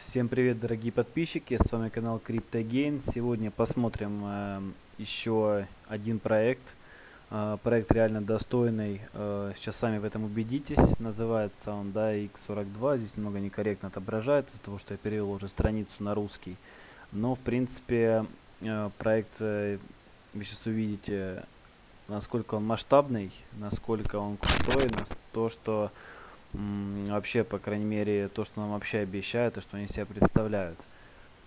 Всем привет, дорогие подписчики, с вами канал CryptoGain. Сегодня посмотрим э, еще один проект. Э, проект реально достойный, э, сейчас сами в этом убедитесь. Называется он да, X42, здесь немного некорректно отображает из-за того, что я перевел уже страницу на русский. Но в принципе э, проект, э, вы сейчас увидите, насколько он масштабный, насколько он крутой, на то, что вообще, по крайней мере, то, что нам вообще обещают, и что они себя представляют.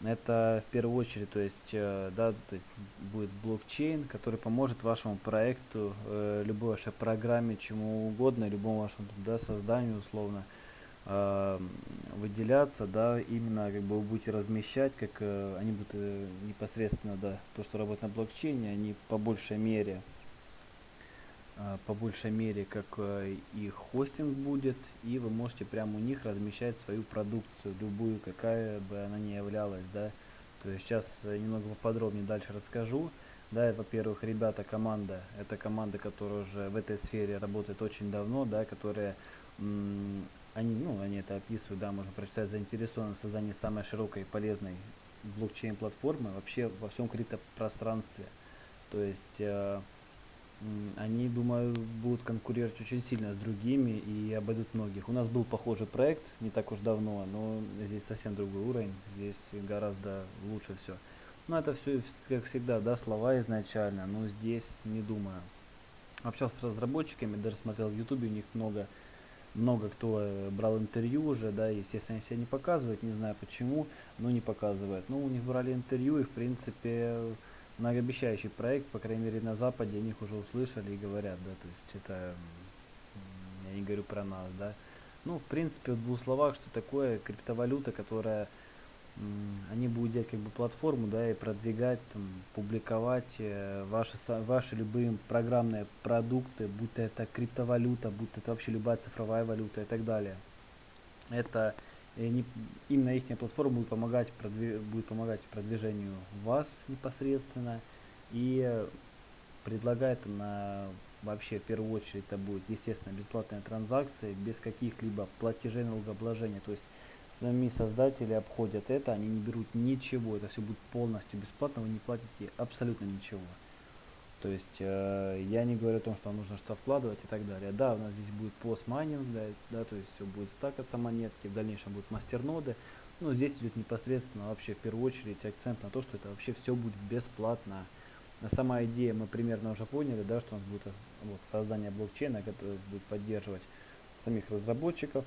Это в первую очередь, то есть, э, да, то есть будет блокчейн, который поможет вашему проекту, э, любой вашей программе, чему угодно, любому вашему да, созданию условно э, выделяться, да, именно как бы вы будете размещать, как они будут непосредственно, да, то, что работает на блокчейне, они по большей мере по большей мере как э, их хостинг будет и вы можете прямо у них размещать свою продукцию любую какая бы она ни являлась да. То есть сейчас э, немного поподробнее дальше расскажу. Да во-первых ребята команда. Это команда которая уже в этой сфере работает очень давно да которая они ну они это описывают да можно прочитать заинтересованы в создании самой широкой и полезной блокчейн платформы вообще во всем криптопространстве. То есть э, они, думаю, будут конкурировать очень сильно с другими и обойдут многих. У нас был похожий проект не так уж давно, но здесь совсем другой уровень, здесь гораздо лучше все. Но это все, как всегда, да, слова изначально, но здесь не думаю. Общался с разработчиками, даже смотрел в ютубе, у них много, много кто э, брал интервью уже, да, естественно, они себя не показывают, не знаю почему, но не показывают. Но у них брали интервью и, в принципе, многообещающий проект, по крайней мере на Западе о них уже услышали и говорят, да, то есть это, я не говорю про нас, да. Ну, в принципе, в двух словах, что такое криптовалюта, которая, они будут делать как бы платформу, да, и продвигать, там, публиковать э, ваши, ваши любые программные продукты, будь то это криптовалюта, будь то это вообще любая цифровая валюта и так далее. Это и они, именно их платформа будет помогать, продвиг, будет помогать продвижению вас непосредственно. И предлагает на вообще в первую очередь это будет естественно бесплатная транзакция без каких-либо платежей налогообложения. То есть сами создатели обходят это они не берут ничего это все будет полностью бесплатно вы не платите абсолютно ничего то есть э, я не говорю о том, что нужно что вкладывать и так далее. Да, у нас здесь будет постмайнинг, да, да, то есть все будет стакаться монетки, в дальнейшем будут мастерноды. Но здесь идет непосредственно вообще в первую очередь акцент на то, что это вообще все будет бесплатно. На сама идея мы примерно уже поняли, да, что у нас будет вот, создание блокчейна, который будет поддерживать самих разработчиков,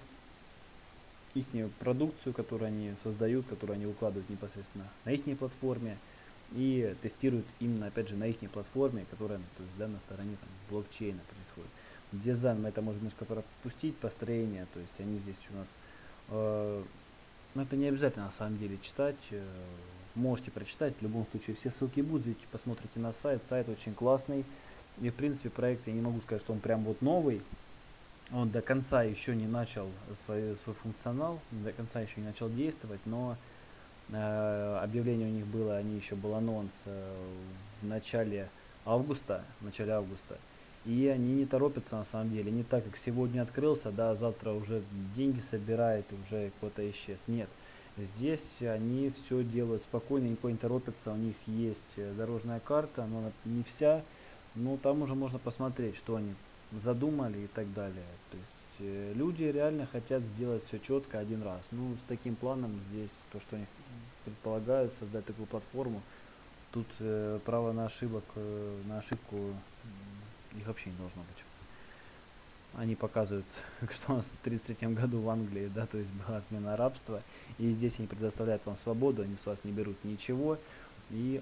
их продукцию, которую они создают, которую они выкладывают непосредственно на их платформе и тестируют именно, опять же, на их платформе, которая то есть, да, на стороне там, блокчейна происходит. Дизайн мы это можем немножко пропустить, построение, то есть они здесь у нас, э, но это не обязательно на самом деле читать, э, можете прочитать, в любом случае все ссылки будут, посмотрите на сайт, сайт очень классный, и в принципе проект, я не могу сказать, что он прям вот новый, он до конца еще не начал свой, свой функционал, до конца еще не начал действовать, но объявление у них было, они еще был анонс э, в начале августа, в начале августа. И они не торопятся на самом деле, не так как сегодня открылся, да, завтра уже деньги собирает, уже кто-то исчез. Нет, здесь они все делают спокойно, никто не торопится, у них есть э, дорожная карта, но не вся, но там уже можно посмотреть, что они задумали и так далее. То есть э, люди реально хотят сделать все четко один раз. Ну, с таким планом здесь, то, что они предполагают создать такую платформу, тут э, право на ошибок, э, на ошибку их вообще не должно быть. Они показывают, что у нас в 1933 году в Англии, да, то есть была отмена рабства, и здесь они предоставляют вам свободу, они с вас не берут ничего, и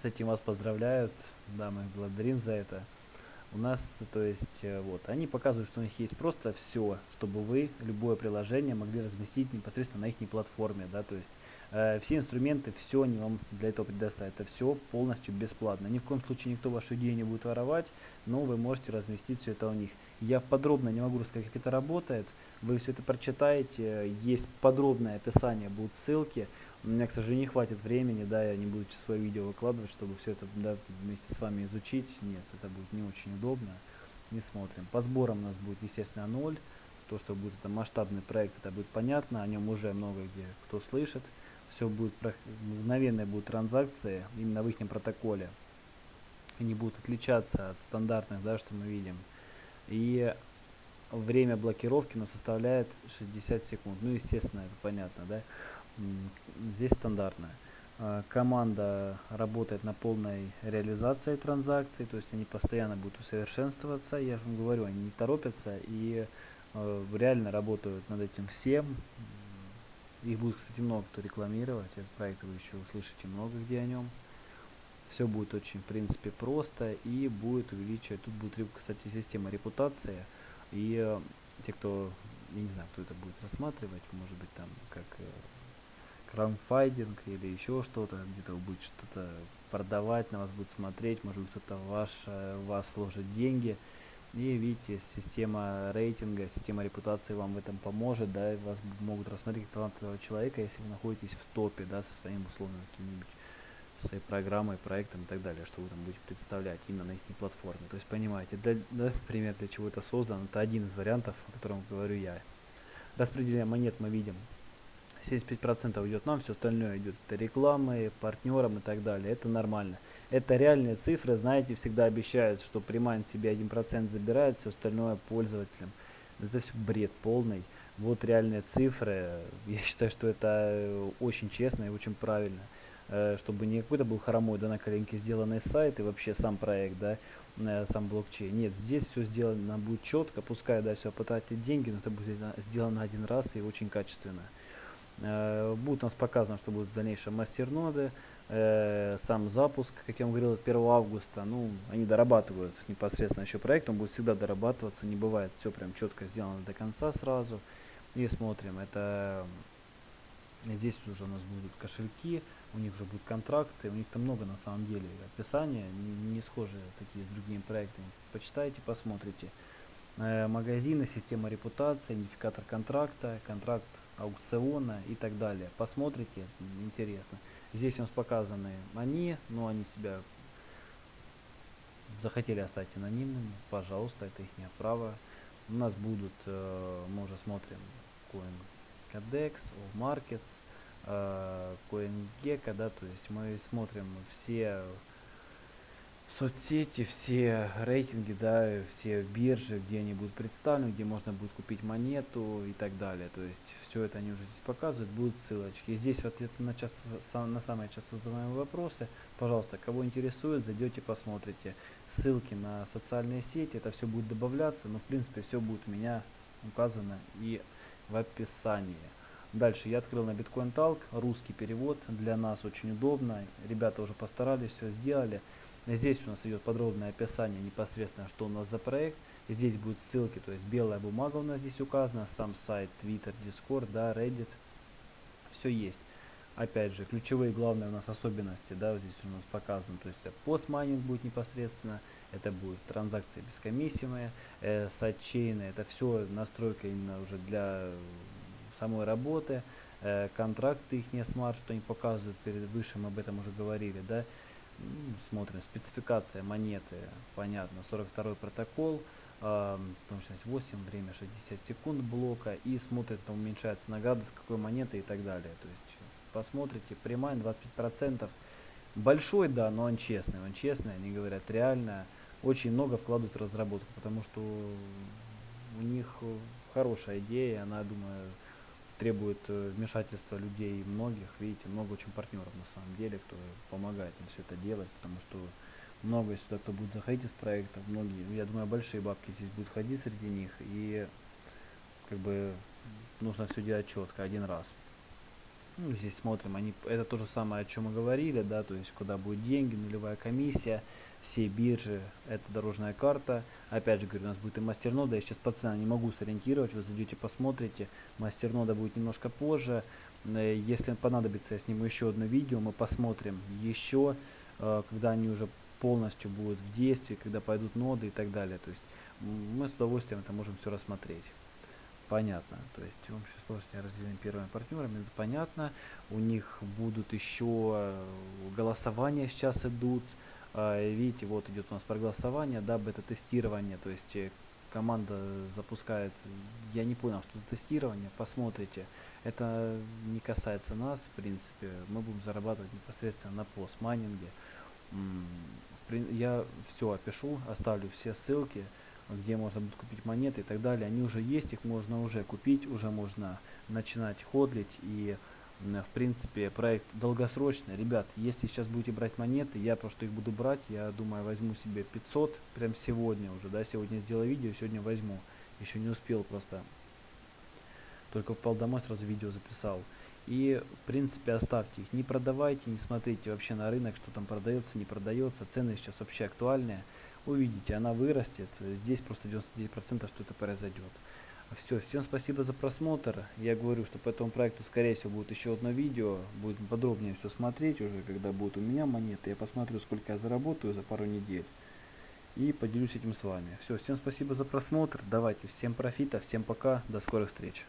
с этим вас поздравляют, да, мы благодарим за это у нас, то есть, э, вот, они показывают, что у них есть просто все, чтобы вы любое приложение могли разместить непосредственно на их платформе, да, то есть, э, все инструменты, все они вам для этого предоставят, это все полностью бесплатно. Ни в коем случае никто вашу идею не будет воровать, но вы можете разместить все это у них. Я подробно не могу рассказать, как это работает, вы все это прочитаете, есть подробное описание, будут ссылки, у меня, к сожалению, не хватит времени, да, я не буду свое видео выкладывать, чтобы все это да, вместе с вами изучить. Нет, это будет не очень удобно. Не смотрим. По сборам у нас будет, естественно, 0. то, что будет это масштабный проект, это будет понятно, о нем уже много где кто слышит. Все будет, мгновенные будут транзакции именно в их протоколе. Они будут отличаться от стандартных, да, что мы видим. И время блокировки у нас составляет 60 секунд. Ну, естественно, это понятно, да. Здесь стандартная. Команда работает на полной реализации транзакций, то есть они постоянно будут усовершенствоваться. Я вам говорю, они не торопятся и э, реально работают над этим всем. Их будет, кстати, много кто рекламировать. Этот проект вы еще услышите много где о нем. Все будет очень, в принципе, просто и будет увеличивать. Тут будет, кстати, система репутации. И э, те, кто, я не знаю, кто это будет рассматривать, может быть, там, как краунфайдинг или еще что-то, где-то вы будете что-то продавать, на вас будет смотреть, может быть кто-то ваш, вас вложит деньги. И видите, система рейтинга, система репутации вам в этом поможет, да, и вас могут рассмотреть как талантливого человека, если вы находитесь в топе, да, со своим условно каким-нибудь своей программой, проектом и так далее, что вы там будете представлять именно на их платформе. То есть понимаете, для, да, пример для чего это создан, это один из вариантов, о котором говорю я. Распределение монет мы видим 75% идет нам, все остальное идет это рекламы, партнерам и так далее. Это нормально. Это реальные цифры, знаете, всегда обещают, что примайн себе 1% забирает, все остальное пользователям. Это все бред полный. Вот реальные цифры. Я считаю, что это э, очень честно и очень правильно. Э, чтобы не какой-то был хромой, да, на коленке сделанный сайт и вообще сам проект, да, э, сам блокчейн. Нет, здесь все сделано будет четко, пускай, да, все потратить деньги, но это будет сделано один раз и очень качественно. Э, будет у нас показано, что будут в дальнейшем мастер-ноды. Э, сам запуск, как я вам говорил, 1 августа, ну, они дорабатывают непосредственно еще проект, он будет всегда дорабатываться, не бывает все прям четко сделано до конца сразу. И смотрим, это здесь уже у нас будут кошельки, у них уже будут контракты, у них там много на самом деле описания, не, схожие такие с другими проектами. Почитайте, посмотрите. Э, магазины, система репутации, идентификатор контракта, контракт аукциона и так далее. Посмотрите, интересно. Здесь у нас показаны они, но они себя захотели оставить анонимными, пожалуйста, это их право. У нас будут, э, мы уже смотрим, CoinCodex, AllMarkets, э, CoinGecko, да, то есть мы смотрим все соцсети, все рейтинги, да, все биржи, где они будут представлены, где можно будет купить монету и так далее. То есть все это они уже здесь показывают, будут ссылочки. И здесь в ответ на, часто, на самые часто задаваемые вопросы, пожалуйста, кого интересует, зайдете, посмотрите. Ссылки на социальные сети, это все будет добавляться, но в принципе все будет у меня указано и в описании. Дальше я открыл на Bitcoin Talk, русский перевод, для нас очень удобно, ребята уже постарались, все сделали. Здесь у нас идет подробное описание непосредственно, что у нас за проект. Здесь будут ссылки, то есть белая бумага у нас здесь указана, сам сайт, Twitter, Discord, да, Reddit. Все есть. Опять же, ключевые главные у нас особенности, да, здесь у нас показано, то есть постмайнинг будет непосредственно, это будет транзакции бескомиссиевые, э, сайдчейны, это все настройка именно уже для самой работы, э, контракты их не смарт, что они показывают перед выше, мы об этом уже говорили, да, смотрим, спецификация монеты, понятно, 42 протокол, точность 8, время 60 секунд блока, и смотрит, там уменьшается награда, с какой монеты и так далее. То есть посмотрите, примайн 25%, большой, да, но он честный, он честный, они говорят реально, очень много вкладывают в разработку, потому что у них хорошая идея, она, думаю, требует э, вмешательства людей многих. Видите, много очень партнеров на самом деле, кто помогает им все это делать, потому что много сюда кто будет заходить из проекта, многие, я думаю, большие бабки здесь будут ходить среди них, и как бы нужно все делать четко один раз. Ну, здесь смотрим, они, это то же самое, о чем мы говорили, да, то есть куда будет деньги, нулевая комиссия, все биржи, это дорожная карта. Опять же говорю, у нас будет и мастернода, я сейчас по ценам не могу сориентировать, вы зайдете, посмотрите. Мастернода будет немножко позже. Э, если понадобится, я сниму еще одно видео, мы посмотрим еще, э, когда они уже полностью будут в действии, когда пойдут ноды и так далее. То есть мы с удовольствием это можем все рассмотреть понятно. То есть в общей сложности разделены первыми партнерами, это понятно. У них будут еще э, голосования сейчас идут. А, видите, вот идет у нас проголосование, да, бета-тестирование, то есть э, команда запускает, я не понял, что за тестирование, посмотрите. Это не касается нас, в принципе, мы будем зарабатывать непосредственно на постмайнинге. Я все опишу, оставлю все ссылки, где можно будет купить монеты и так далее. Они уже есть, их можно уже купить, уже можно начинать ходлить. И в принципе проект долгосрочный. Ребят если сейчас будете брать монеты я просто их буду брать. Я думаю возьму себе 500 прям сегодня уже да. Сегодня сделаю видео сегодня возьму. Еще не успел просто. Только попал домой сразу видео записал. И в принципе оставьте их. Не продавайте не смотрите вообще на рынок что там продается не продается. Цены сейчас вообще актуальные увидите она вырастет здесь просто 99 процентов что это произойдет все, всем спасибо за просмотр. Я говорю, что по этому проекту, скорее всего, будет еще одно видео. Будет подробнее все смотреть уже, когда будет у меня монеты. Я посмотрю, сколько я заработаю за пару недель. И поделюсь этим с вами. Все, всем спасибо за просмотр. Давайте, всем профита, всем пока. До скорых встреч.